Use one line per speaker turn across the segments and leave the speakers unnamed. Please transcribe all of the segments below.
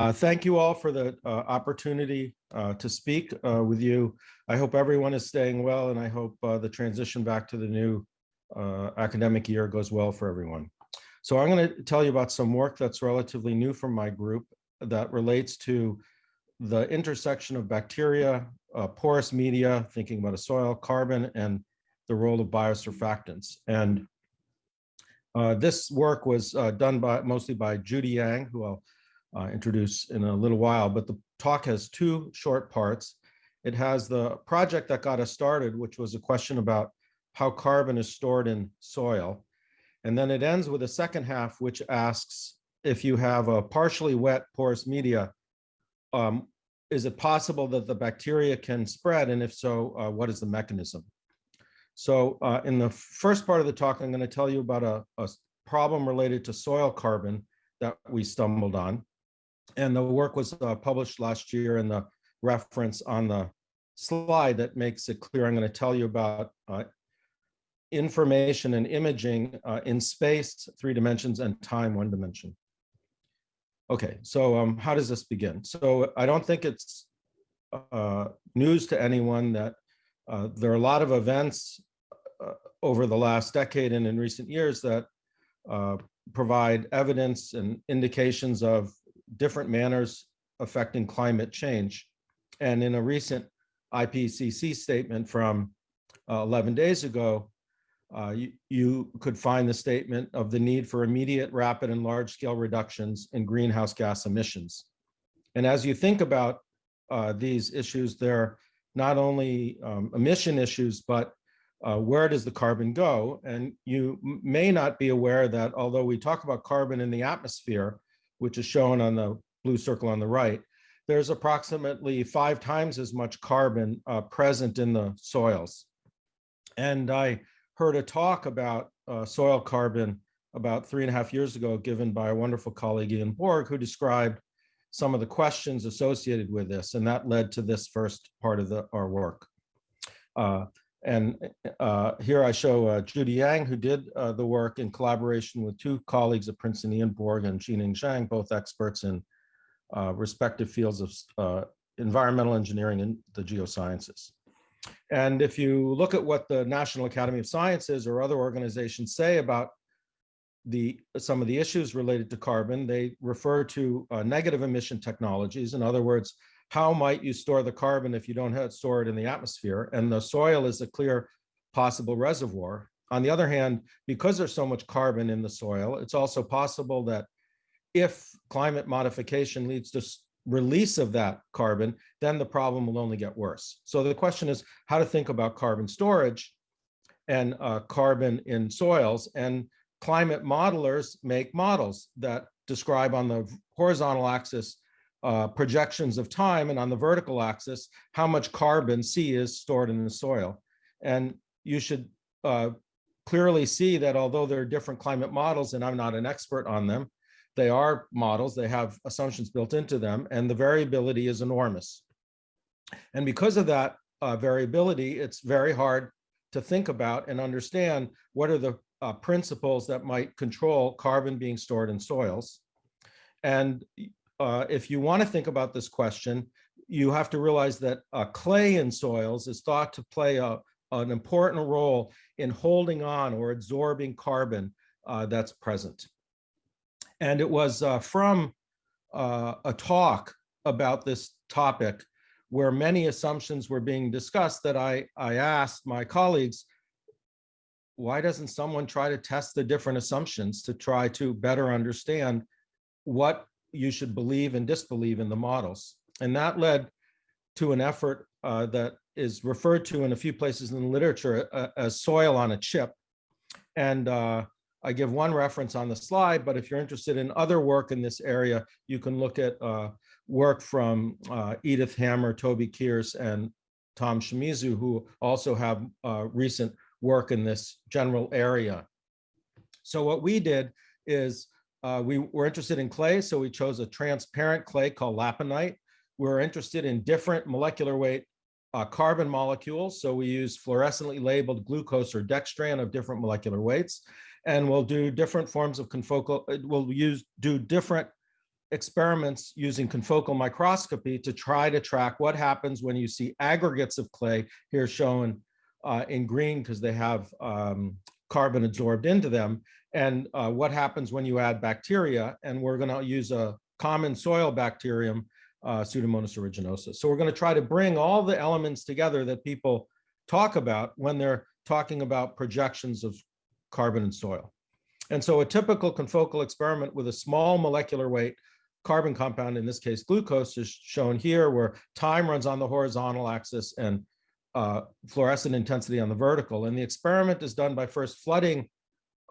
Uh, thank you all for the uh, opportunity uh, to speak uh, with you. I hope everyone is staying well and I hope uh, the transition back to the new uh, academic year goes well for everyone. So I'm going to tell you about some work that's relatively new from my group that relates to the intersection of bacteria, porous media, thinking about a soil, carbon, and the role of biosurfactants. And this work was done by mostly by Judy Yang, who I'll uh, introduce in a little while, but the talk has two short parts. It has the project that got us started, which was a question about how carbon is stored in soil. And then it ends with a second half, which asks if you have a partially wet porous media, um, is it possible that the bacteria can spread? And if so, uh, what is the mechanism? So uh, in the first part of the talk, I'm going to tell you about a, a problem related to soil carbon that we stumbled on. And the work was uh, published last year in the reference on the slide that makes it clear. I'm going to tell you about uh, information and imaging uh, in space, three dimensions, and time, one dimension. Okay, so um, how does this begin? So I don't think it's uh, news to anyone that uh, there are a lot of events uh, over the last decade and in recent years that provide evidence and indications of different manners affecting climate change. And in a recent IPCC statement from uh, 11 days ago, uh, you, you, could find the statement of the need for immediate, rapid, and large-scale reductions in greenhouse gas emissions. And as you think about uh, these issues, they're not only um, emission issues, but uh, where does the carbon go? And you may not be aware that although we talk about carbon in the atmosphere, which is shown on the blue circle on the right, there's approximately five times as much carbon uh, present in the soils. And I heard a talk about uh, soil carbon about three and a half years ago given by a wonderful colleague Ian Bourg who described some of the questions associated with this and that led to this first part of the, our work. Uh, and uh, here I show uh, Judy Yang, who did uh, the work in collaboration with two colleagues at Princeton, Ian Bourg and Xinning Zhang, both experts in uh, respective fields of uh, environmental engineering and the geosciences. And if you look at what the National Academy of Sciences or other organizations say about the some of the issues related to carbon, they refer to uh, negative emission technologies. In other words, how might you store the carbon if you don't have store it in the atmosphere? And the soil is a clear possible reservoir. On the other hand, because there's so much carbon in the soil, it's also possible that if climate modification leads to release of that carbon, then the problem will only get worse. So the question is how to think about carbon storage and uh, carbon in soils. And climate modelers make models that describe on the horizontal axis uh, projections of time and on the vertical axis, how much carbon C is stored in the soil. And you should uh, clearly see that although there are different climate models and I'm not an expert on them, they are models, they have assumptions built into them and the variability is enormous. And because of that uh, variability, it's very hard to think about and understand what are the uh, principles that might control carbon being stored in soils. And uh, if you want to think about this question, you have to realize that uh, clay in soils is thought to play a, an important role in holding on or absorbing carbon uh, that's present. And it was uh, from uh, a talk about this topic where many assumptions were being discussed that I, I asked my colleagues, why doesn't someone try to test the different assumptions to try to better understand what you should believe and disbelieve in the models. And that led to an effort uh, that is referred to in a few places in the literature uh, as soil on a chip. And uh, I give one reference on the slide, but if you're interested in other work in this area, you can look at uh, work from uh, Edith Hammer, Toby Kiers, and Tom Shimizu, who also have uh, recent work in this general area. So what we did is uh, we were interested in clay, so we chose a transparent clay called laponite. We were interested in different molecular weight uh, carbon molecules, so we use fluorescently labeled glucose or dextran of different molecular weights, and we'll do different forms of confocal, uh, we'll use do different experiments using confocal microscopy to try to track what happens when you see aggregates of clay here shown uh, in green because they have um, carbon absorbed into them and uh, what happens when you add bacteria and we're going to use a common soil bacterium uh, Pseudomonas aeruginosa. So we're going to try to bring all the elements together that people talk about when they're talking about projections of carbon and soil. And so a typical confocal experiment with a small molecular weight carbon compound, in this case glucose, is shown here where time runs on the horizontal axis and uh, fluorescent intensity on the vertical. And the experiment is done by first flooding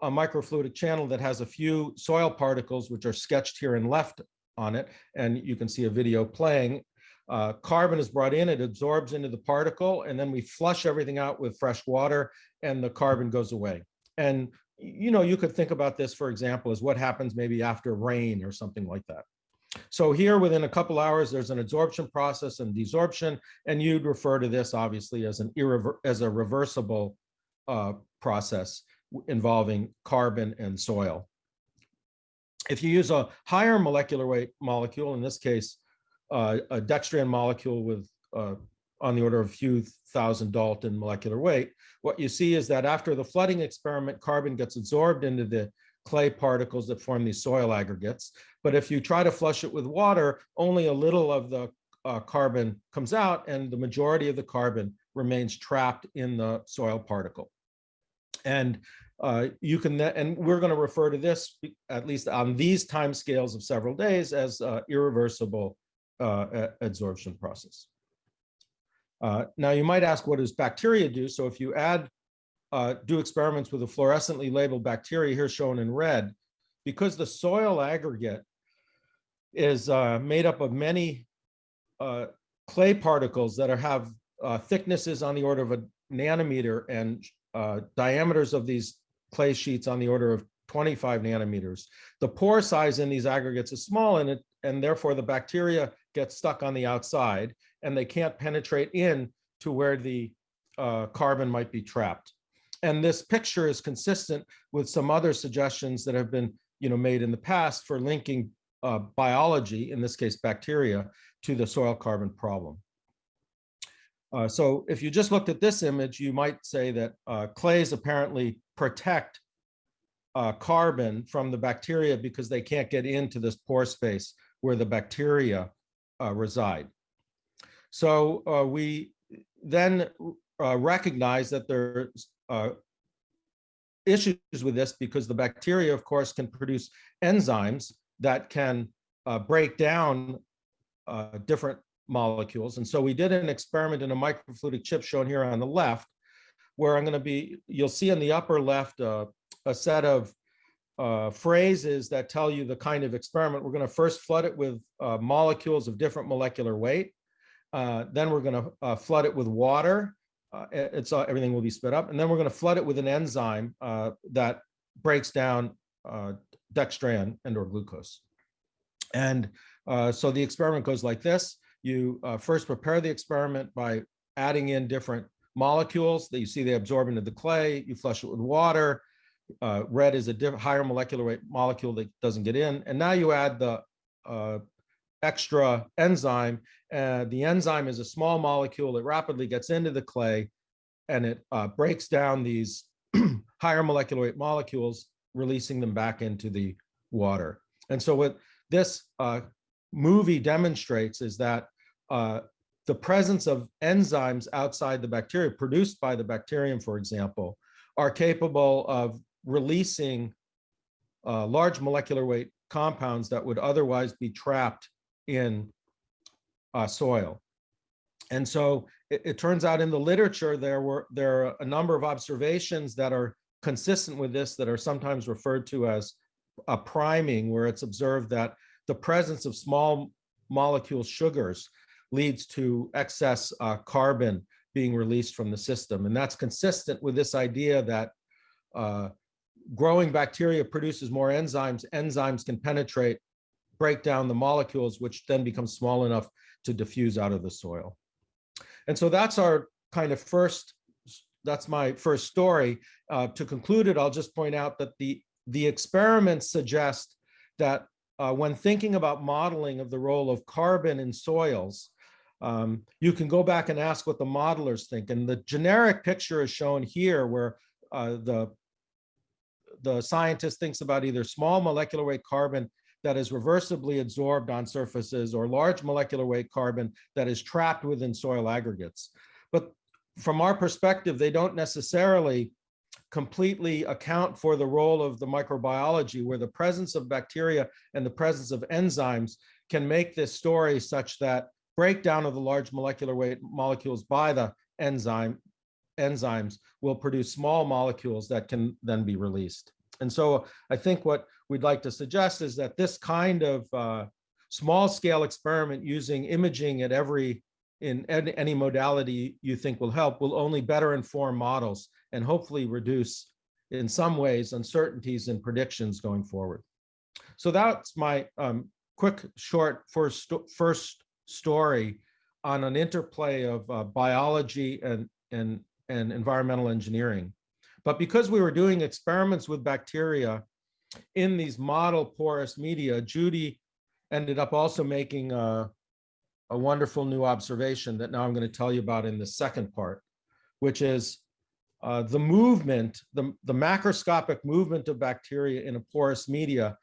a microfluidic channel that has a few soil particles, which are sketched here and left on it. And you can see a video playing. Uh, carbon is brought in, it absorbs into the particle, and then we flush everything out with fresh water and the carbon goes away. And you know, you could think about this, for example, as what happens maybe after rain or something like that. So here within a couple hours, there's an absorption process and desorption, and you'd refer to this obviously as an irrever as a reversible uh, process involving carbon and soil. If you use a higher molecular weight molecule, in this case, uh, a dextran molecule with uh, on the order of a few thousand Dalton molecular weight, what you see is that after the flooding experiment, carbon gets absorbed into the clay particles that form these soil aggregates. But if you try to flush it with water, only a little of the uh, carbon comes out and the majority of the carbon remains trapped in the soil particle. And uh, you can, and we're going to refer to this, at least on these time scales of several days, as uh, irreversible uh, adsorption process. Uh, now, you might ask, what does bacteria do? So if you add uh, do experiments with a fluorescently labeled bacteria here shown in red, because the soil aggregate is uh, made up of many clay particles that are, have thicknesses on the order of a nanometer and uh, diameters of these clay sheets on the order of 25 nanometers. The pore size in these aggregates is small and, it, and therefore the bacteria get stuck on the outside and they can't penetrate in to where the uh, carbon might be trapped. And this picture is consistent with some other suggestions that have been you know, made in the past for linking uh, biology, in this case bacteria, to the soil carbon problem. Uh, so if you just looked at this image, you might say that uh, clays apparently protect uh, carbon from the bacteria because they can't get into this pore space where the bacteria uh, reside. So uh, we then uh, recognize that there's issues with this because the bacteria, of course, can produce enzymes that can break down different molecules. And so we did an experiment in a microfluidic chip shown here on the left, where I'm going to be, you'll see in the upper left uh, a set of uh, phrases that tell you the kind of experiment. We're going to first flood it with uh, molecules of different molecular weight. Uh, then we're going to uh, flood it with water uh, it's everything will be sped up. And then we're going to flood it with an enzyme that breaks down dextran and or glucose. And so the experiment goes like this. You uh, first prepare the experiment by adding in different molecules that you see they absorb into the clay. You flush it with water. red is a higher molecular weight molecule that doesn't get in. And now you add the extra enzyme. Uh, the enzyme is a small molecule that rapidly gets into the clay and it uh, breaks down these higher molecular weight molecules, releasing them back into the water. And so what this uh, movie demonstrates is that uh, the presence of enzymes outside the bacteria produced by the bacterium, for example, are capable of releasing uh, large molecular weight compounds that would otherwise be trapped in uh, soil. And so it, it, turns out in the literature, there were there are a number of observations that are consistent with this that are sometimes referred to as a priming, where it's observed that the presence of small molecule sugars leads to excess uh, carbon being released from the system. And that's consistent with this idea that uh, growing bacteria produces more enzymes. Enzymes can penetrate break down the molecules, which then become small enough to diffuse out of the soil. And so that's our kind of first, that's my first story. Uh, to conclude it, I'll just point out that the, the experiments suggest that uh, when thinking about modeling of the role of carbon in soils, um, you can go back and ask what the modelers think. And the generic picture is shown here where uh, the, the scientist thinks about either small molecular weight carbon that is reversibly adsorbed on surfaces or large molecular weight carbon that is trapped within soil aggregates. But from our perspective, they don't necessarily completely account for the role of the microbiology where the presence of bacteria and the presence of enzymes can make this story such that breakdown of the large molecular weight molecules by the enzyme enzymes will produce small molecules that can then be released. And so I think what we'd like to suggest is that this kind of uh, small scale experiment using imaging at every in any modality you think will help will only better inform models and hopefully reduce in some ways uncertainties and predictions going forward. So that's my um, quick short first, first story on an interplay of uh, biology and, and, and environmental engineering. But because we were doing experiments with bacteria in these model porous media, Judy ended up also making a, a wonderful new observation that now I'm going to tell you about in the second part, which is uh, the movement, the, the macroscopic movement of bacteria in a porous media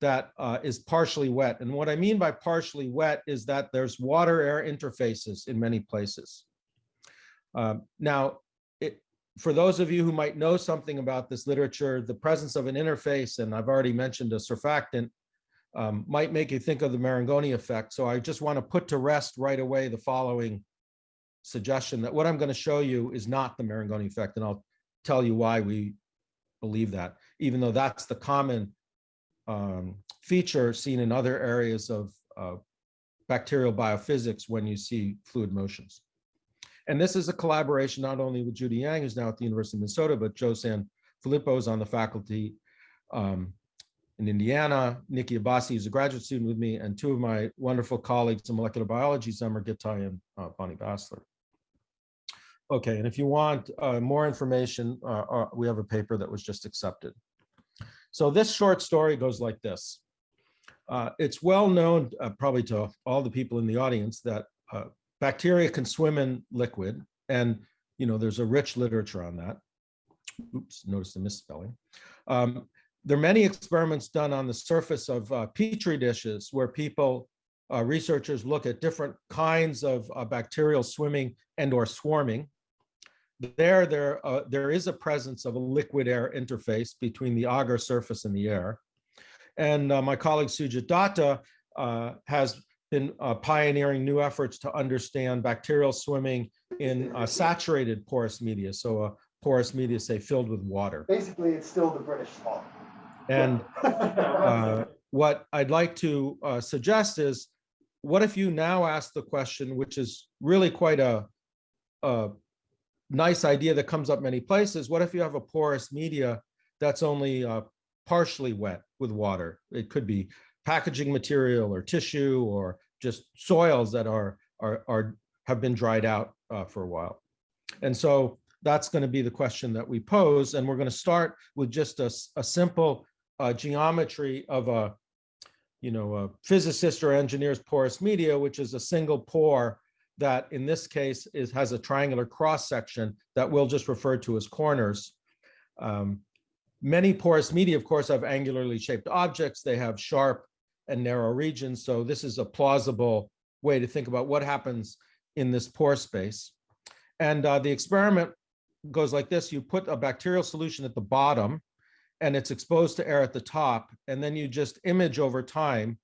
that uh, is partially wet. And what I mean by partially wet is that there's water-air interfaces in many places. Um, now, it, for those of you who might know something about this literature, the presence of an interface, and I've already mentioned a surfactant, um, might make you think of the Marangoni effect. So I just want to put to rest right away the following suggestion that what I'm going to show you is not the Marangoni effect, and I'll tell you why we believe that, even though that's the common um, feature seen in other areas of uh, bacterial biophysics when you see fluid motions. And this is a collaboration not only with Judy Yang, who's now at the University of Minnesota, but Joe San Filippo is on the faculty um, in Indiana, Nikki Abbasi is a graduate student with me, and two of my wonderful colleagues in molecular biology, Zemer Gitai and uh, Bonnie Bassler. Okay, and if you want uh, more information, uh, uh, we have a paper that was just accepted. So this short story goes like this. Uh, it's well known, uh, probably to all the people in the audience, that bacteria can swim in liquid, and you know there's a rich literature on that. Oops, notice the misspelling. Um, there are many experiments done on the surface of petri dishes where people uh, researchers look at different kinds of uh, bacterial swimming and or swarming there, there, uh, there is a presence of a liquid air interface between the agar surface and the air. And uh, my colleague Sujit Datta uh, has been uh, pioneering new efforts to understand bacterial swimming in uh, saturated porous media. So a porous media, say, filled with water.
Basically, it's still the British swamp.
And uh, what I'd like to suggest is, what if you now ask the question, which is really quite a, a nice idea that comes up many places. What if you have a porous media that's only uh, partially wet with water? It could be packaging material or tissue or just soils that are, are, are have been dried out uh, for a while. And so that's going to be the question that we pose. And we're going to start with just a, a simple uh, geometry of a, you know, a physicist or engineer's porous media, which is a single pore that in this case is has a triangular cross section that we'll just refer to as corners. Um, many porous media, of course, have angularly shaped objects. They have sharp and narrow regions. So this is a plausible way to think about what happens in this pore space. And uh, the experiment goes like this. You put a bacterial solution at the bottom and it's exposed to air at the top. And then you just image over time.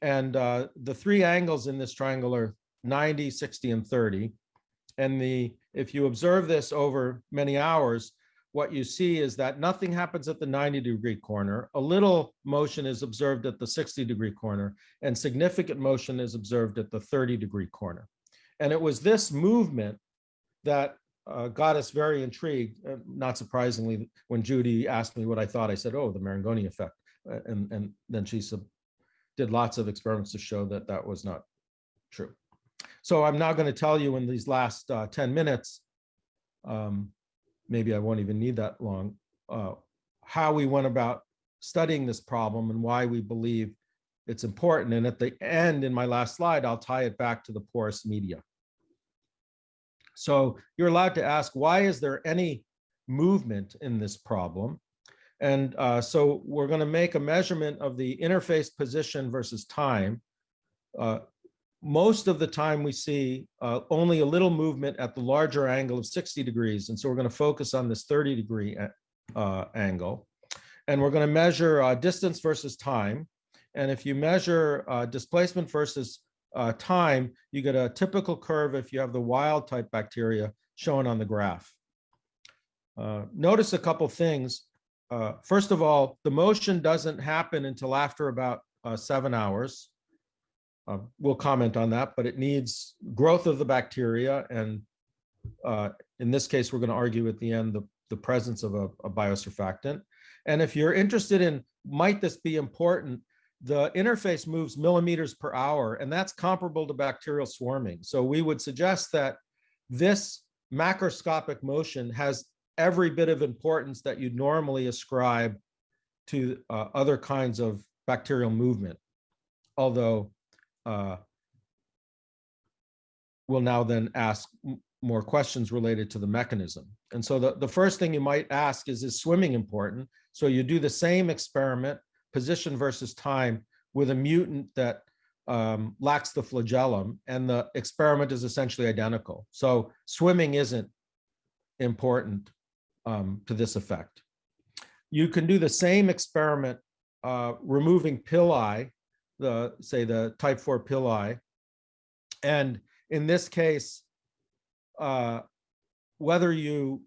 And uh, the three angles in this triangle are 90, 60, and 30. And the if you observe this over many hours, what you see is that nothing happens at the 90 degree corner. A little motion is observed at the 60 degree corner, and significant motion is observed at the 30 degree corner. And it was this movement that uh, got us very intrigued. Uh, not surprisingly, when Judy asked me what I thought, I said, oh, the Marangoni effect. Uh, and, and then she did lots of experiments to show that that was not true. So I'm now going to tell you in these last uh, 10 minutes, um, maybe I won't even need that long, uh, how we went about studying this problem and why we believe it's important. And at the end, in my last slide, I'll tie it back to the porous media. So you're allowed to ask, why is there any movement in this problem? And uh, so we're going to make a measurement of the interface position versus time. Uh, most of the time we see uh, only a little movement at the larger angle of 60 degrees. And so we're going to focus on this 30 degree uh, angle. And we're going to measure uh, distance versus time. And if you measure uh, displacement versus uh, time, you get a typical curve if you have the wild type bacteria shown on the graph. Uh, notice a couple things. Uh, first of all, the motion doesn't happen until after about uh, seven hours. Uh, we'll comment on that, but it needs growth of the bacteria. And uh, in this case, we're going to argue at the end the, the presence of a, a biosurfactant. And if you're interested in, might this be important, the interface moves millimeters per hour, and that's comparable to bacterial swarming. So we would suggest that this macroscopic motion has every bit of importance that you'd normally ascribe to uh, other kinds of bacterial movement. Although uh, we'll now then ask more questions related to the mechanism. And so the, the first thing you might ask is, is swimming important? So you do the same experiment, position versus time, with a mutant that um, lacks the flagellum, and the experiment is essentially identical. So swimming isn't important um, to this effect. You can do the same experiment uh, removing pili, the say the type 4 pili, and in this case, uh, whether you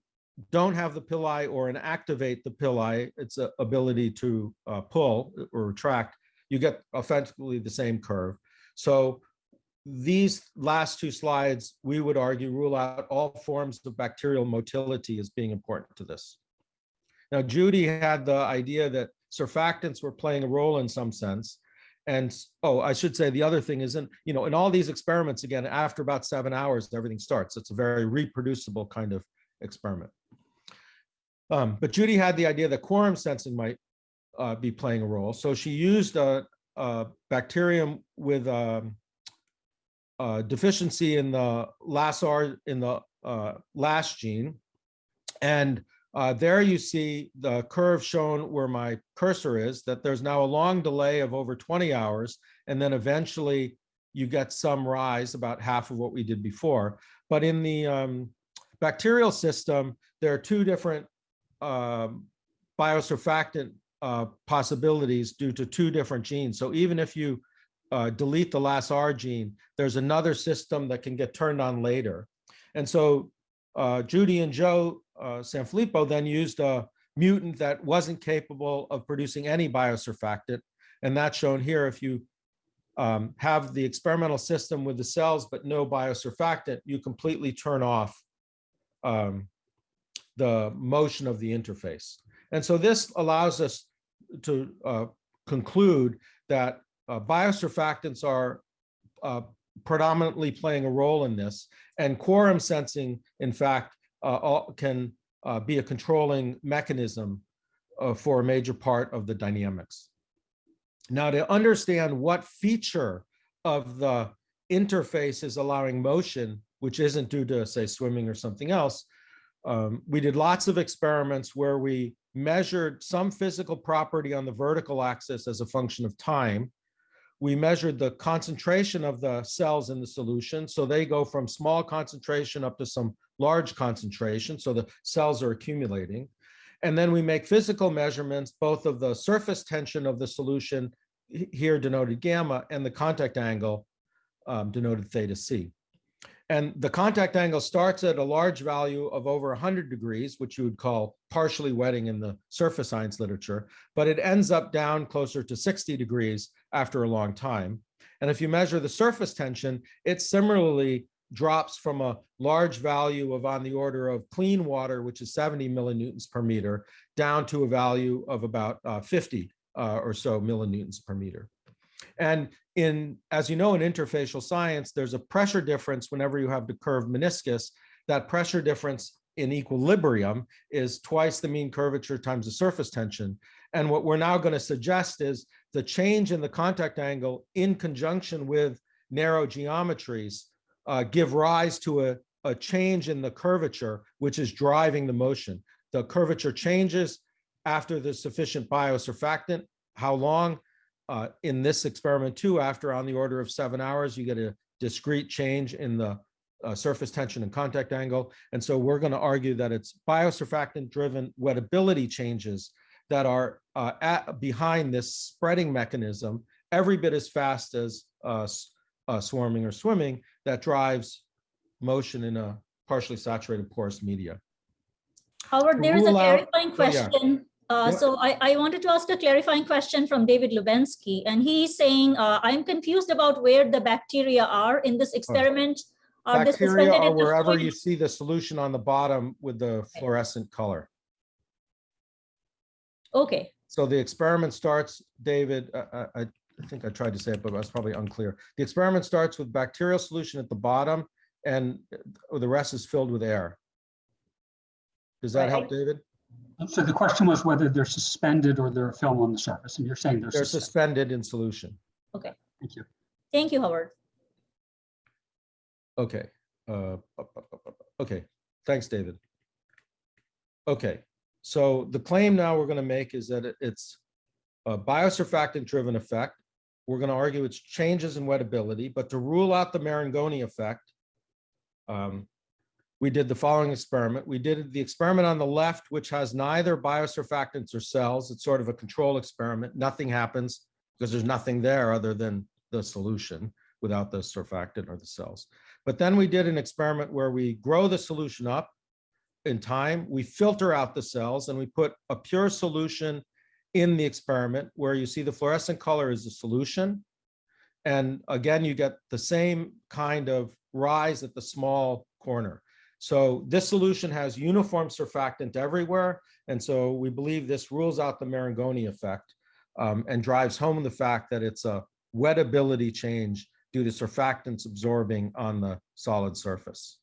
don't have the pili or inactivate the pili, its uh, ability to uh, pull or retract, you get effectively the same curve. So these last two slides, we would argue, rule out all forms of bacterial motility as being important to this. Now, Judy had the idea that surfactants were playing a role in some sense. And, oh, I should say the other thing is, in, you know, in all these experiments, again, after about seven hours, everything starts. It's a very reproducible kind of experiment. Um, but Judy had the idea that quorum sensing might uh, be playing a role. So she used a, a bacterium with um, uh, deficiency in the LASR in the uh, last gene. And uh, there you see the curve shown where my cursor is, that there's now a long delay of over 20 hours. And then eventually you get some rise, about half of what we did before. But in the um, bacterial system, there are two different um, biosurfactant uh, possibilities due to two different genes. So even if you uh, delete the LASR gene, there's another system that can get turned on later. And so uh, Judy and Joe uh, Sanfilippo then used a mutant that wasn't capable of producing any biosurfactant. And that's shown here. If you um, have the experimental system with the cells, but no biosurfactant, you completely turn off um, the motion of the interface. And so this allows us to uh, conclude that uh, biosurfactants are uh, predominantly playing a role in this, and quorum sensing, in fact, uh, can uh, be a controlling mechanism uh, for a major part of the dynamics. Now, to understand what feature of the interface is allowing motion, which isn't due to, say, swimming or something else, um, we did lots of experiments where we measured some physical property on the vertical axis as a function of time, we measured the concentration of the cells in the solution. So they go from small concentration up to some large concentration. So the cells are accumulating. And then we make physical measurements, both of the surface tension of the solution, here denoted gamma, and the contact angle um, denoted theta C. And the contact angle starts at a large value of over 100 degrees, which you would call partially wetting in the surface science literature, but it ends up down closer to 60 degrees after a long time. And if you measure the surface tension, it similarly drops from a large value of on the order of clean water, which is 70 millinewtons per meter, down to a value of about uh, 50 uh, or so millinewtons per meter. And in, as you know, in interfacial science, there's a pressure difference whenever you have the curved meniscus. That pressure difference in equilibrium is twice the mean curvature times the surface tension. And what we're now going to suggest is the change in the contact angle in conjunction with narrow geometries uh, give rise to a, a change in the curvature, which is driving the motion. The curvature changes after the sufficient biosurfactant. How long? Uh, in this experiment too, after on the order of seven hours, you get a discrete change in the uh, surface tension and contact angle. And so we're going to argue that it's biosurfactant driven wettability changes that are uh, at, behind this spreading mechanism every bit as fast as uh, uh, swarming or swimming that drives motion in a partially saturated porous media.
Howard, there is a
out-
clarifying
oh, yeah.
Uh, So I, I wanted to ask a clarifying question from David Lubensky, and he's saying, uh, I'm confused about where the bacteria are in this experiment. Are they
Oh. Bacteria
suspended
are wherever you see the solution on the bottom with the fluorescent color.
Okay,
So the experiment starts, David, I, I, I think I tried to say it, but I was probably unclear. The experiment starts with bacterial solution at the bottom and uh, the rest is filled with air. Does that help, David?
So the question was whether they're suspended or they're a film on the surface, and you're saying they're
They're
suspended.
suspended in solution.
Okay, Thank you.
thank you, Howard.
Okay. uh, Okay, thanks, David. Okay, so the claim now we're going to make is that it- it's a biosurfactant-driven effect. We're going to argue it's changes in wettability, but to rule out the Marangoni effect, um, we did the following experiment. We did the experiment on the left, which has neither biosurfactants or cells. It's sort of a control experiment. Nothing happens because there's nothing there other than the solution without the surfactant or the cells. But then we did an experiment where we grow the solution up in time, we filter out the cells and we put a pure solution in the experiment where you see the fluorescent color is the solution. And again, you get the same kind of rise at the small corner. So this solution has uniform surfactant everywhere. And so we believe this rules out the Marangoni effect um, and drives home the fact that it's a wettability change due to surfactants absorbing on the solid surface.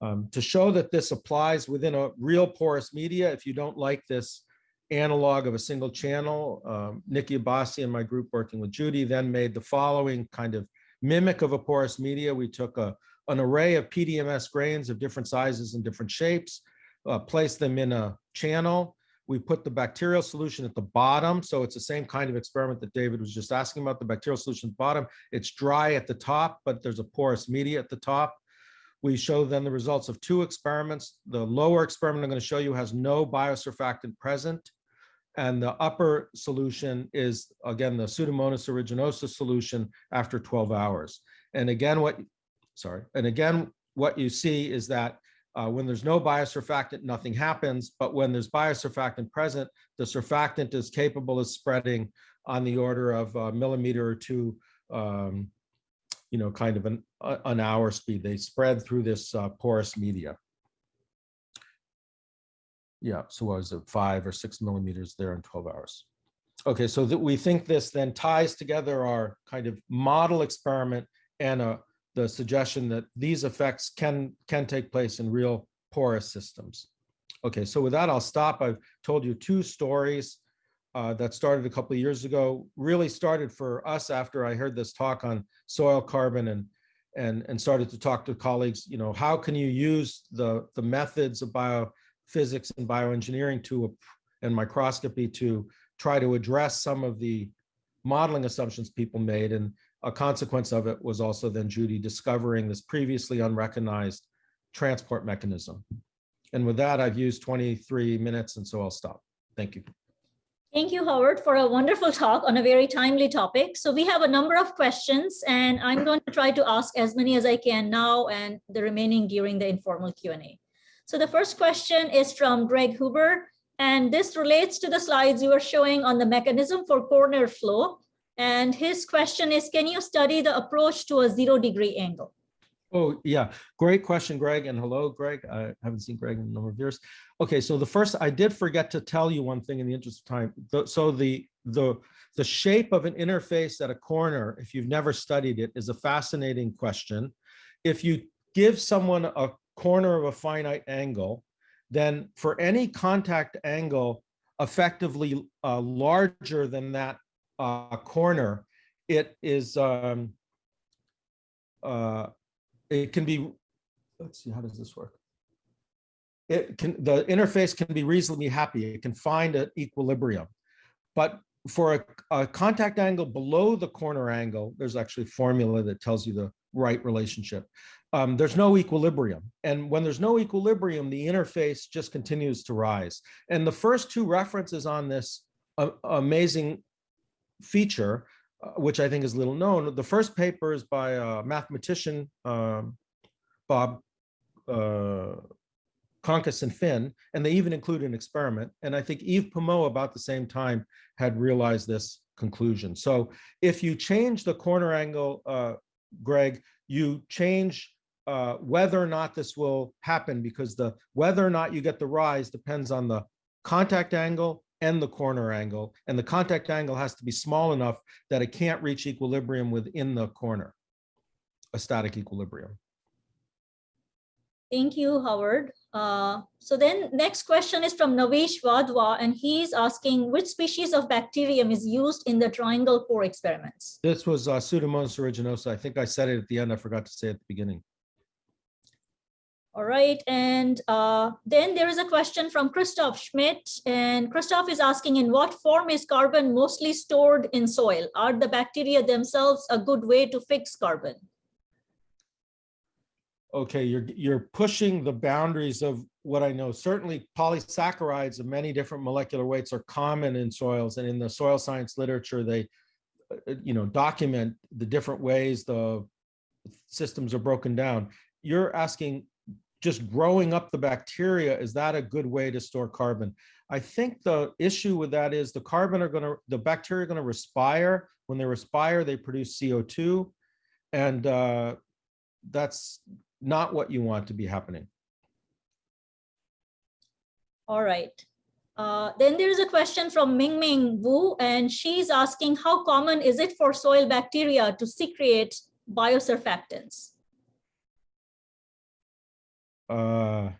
Um, to show that this applies within a real porous media, if you don't like this analog of a single channel, um, Nikki Abbasi and my group working with Judy then made the following kind of mimic of a porous media. We took a, an array of PDMS grains of different sizes and different shapes, uh, placed them in a channel. We put the bacterial solution at the bottom. So it's the same kind of experiment that David was just asking about, the bacterial solution at the bottom. It's dry at the top, but there's a porous media at the top. We show then the results of two experiments. The lower experiment I'm going to show you has no biosurfactant present. And the upper solution is, again, the Pseudomonas aeruginosa solution after 12 hours. And again, what, sorry, and again, what you see is that uh, when there's no biosurfactant, nothing happens. But when there's biosurfactant present, the surfactant is capable of spreading on the order of a millimeter or two um, you know, kind of an, a- an hour speed. They spread through this uh, porous media. Yeah, so what was it, five or six millimeters there in 12 hours? Okay, so that we think this then ties together our kind of model experiment and uh, the suggestion that these effects can, can take place in real porous systems. Okay, so with that, I'll stop. I've told you two stories uh, that started a couple of years ago, really started for us after I heard this talk on soil carbon and and and started to talk to colleagues, you know, how can you use the the methods of biophysics and bioengineering to and microscopy to try to address some of the modeling assumptions people made and a consequence of it was also then Judy discovering this previously unrecognized transport mechanism. And with that, I've used 23 minutes and so I'll stop. Thank you.
Thank you, Howard, for a wonderful talk on a very timely topic. So we have a number of questions and I'm going to try to ask as many as I can now and the remaining during the informal Q&A. So the first question is from Greg Huber, and this relates to the slides you were showing on the mechanism for corner flow. And his question is, can you study the approach to a zero degree angle?
Oh, yeah, great question, Greg, and hello, Greg. I haven't seen Greg in a number of years. Okay, so the first, I did forget to tell you one thing in the interest of time. The- So the, the, the shape of an interface at a corner, if you've never studied it, is a fascinating question. If you give someone a corner of a finite angle, then for any contact angle effectively uh, larger than that uh, corner, it is, um, uh, it can be, let's see, how does this work? It can, the interface can be reasonably happy. It can find an equilibrium. But for a, a contact angle below the corner angle, there's actually formula that tells you the right relationship. Um, there's no equilibrium. And when there's no equilibrium, the interface just continues to rise. And the first two references on this a- amazing feature, uh, which I think is little known, the first paper is by a mathematician, um, Bob uh, Concus and Finn, and they even include an experiment. And I think Yves Pomeau about the same time had realized this conclusion. So if you change the corner angle, uh, Greg, you change uh, whether or not this will happen because the whether or not you get the rise depends on the contact angle and the corner angle. And the contact angle has to be small enough that it can't reach equilibrium within the corner, a static equilibrium.
Thank you, Howard. Uh, So then next question is from Navish Wadhwa, and he's asking which species of bacterium is used in the triangle core experiments?
This was uh, Pseudomonas aeruginosa. I think I said it at the end. I forgot to say at the beginning.
All right, and uh, then there is a question from Christoph Schmidt, and Christoph is asking in what form is carbon mostly stored in soil? Are the bacteria themselves a good way to fix carbon?
okay, you're, you're pushing the boundaries of what I know. Certainly polysaccharides of many different molecular weights are common in soils and in the soil science literature, they, uh, you know, document the different ways the systems are broken down. You're asking just growing up the bacteria, is that a good way to store carbon? I think the issue with that is the carbon are gonna, the bacteria are gonna respire. When they respire, they produce CO2. And uh, that's not what you want to be happening.
All right. Uh, Then there is a question from Ming Ming Wu, and she's asking how common is it for soil bacteria to secrete biosurfactants?
Uh,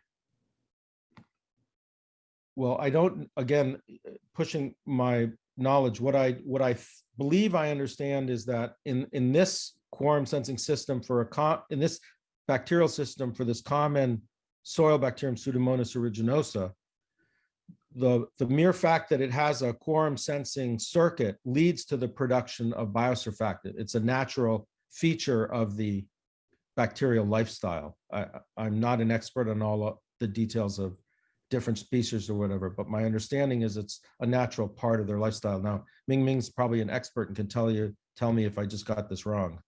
Well, I don't, again, pushing my knowledge, what I, what I believe I understand is that in, in this quorum sensing system for a, co- in this bacterial system for this common soil bacterium Pseudomonas aeruginosa, the, the mere fact that it has a quorum sensing circuit leads to the production of biosurfactant. It's a natural feature of the bacterial lifestyle. I, I'm not an expert on all the details of different species or whatever, but my understanding is it's a natural part of their lifestyle. Now, Ming Ming's probably an expert and can tell you, tell me if I just got this wrong.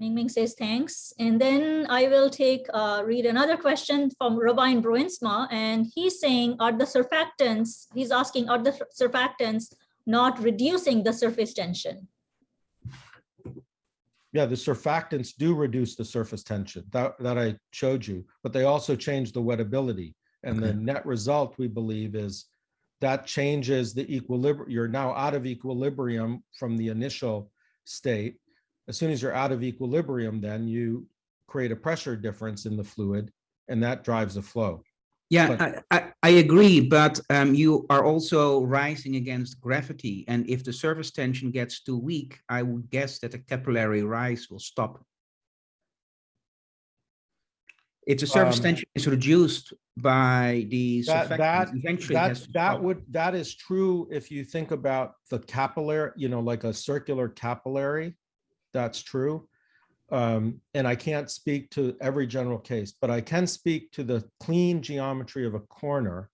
Ming Ming says thanks. And then I will take, uh, read another question from Robin Bruinsma, and he's saying, are the surfactants, he's asking, are the surfactants not reducing the surface tension?
Yeah, the surfactants do reduce the surface tension that, that I showed you, but they also change the wettability. And the net result, we believe, is that changes the equilibrium. You're now out of equilibrium from the initial state. As soon as you're out of equilibrium, then you create a pressure difference in the fluid and that drives the flow.
Yeah,
But-
I, I, I agree, but um, you are also rising against gravity. And if the surface tension gets too weak, I would guess that the capillary rise will stop. If the surface
Um,
tension is reduced by the
That, that,
eventually
that, that would, that is true if you think about the capillary, you know, like a circular capillary. That's true. Um, and I can't speak to every general case, but I can speak to the clean geometry of a corner.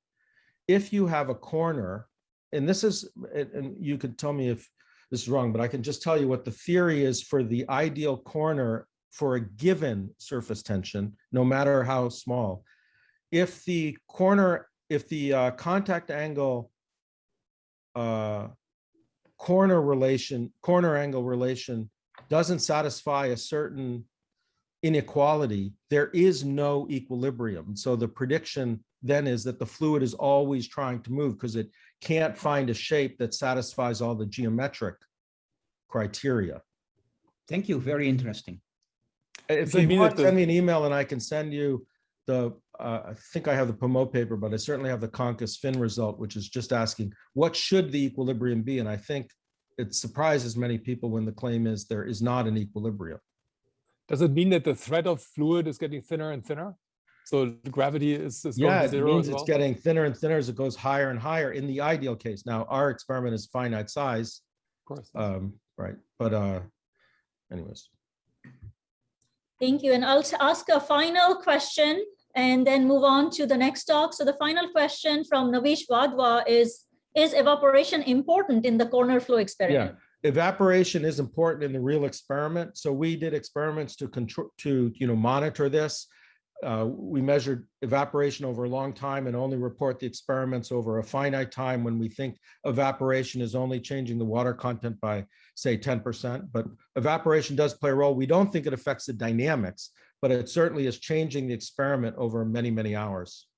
If you have a corner, and this is, and you could tell me if this is wrong, but I can just tell you what the theory is for the ideal corner for a given surface tension, no matter how small. If the corner, if the uh, contact angle uh, corner relation, corner angle relation doesn't satisfy a certain inequality, there is no equilibrium. So the prediction then is that the fluid is always trying to move because it can't find a shape that satisfies all the geometric criteria.
Thank you, very interesting.
If
Does that
you
mean
want,
that
send me an email and I can send you the uh, I think I have the Pomeau paper, but I certainly have the Concus Finn result, which is just asking, what should the equilibrium be? And I think it surprises many people when the claim is there is not an equilibrium.
Does it mean that the thread of fluid is getting thinner and thinner? So the gravity is, is going
Yeah,
to
it means
as
it's getting thinner and thinner as it goes higher and higher in the ideal case. Now, our experiment is finite size,
Of course.
um, right? But uh, anyways,
Thank you. And I'll ask a final question and then move on to the next talk. So the final question from Navish Wadhwa is, is evaporation important in the corner flow experiment?
Yeah, evaporation is important in the real experiment. So we did experiments to control, to, you know, monitor this. Uh, we measured evaporation over a long time and only report the experiments over a finite time when we think evaporation is only changing the water content by, say, 10%. But evaporation does play a role. We don't think it affects the dynamics, but it certainly is changing the experiment over many, many hours.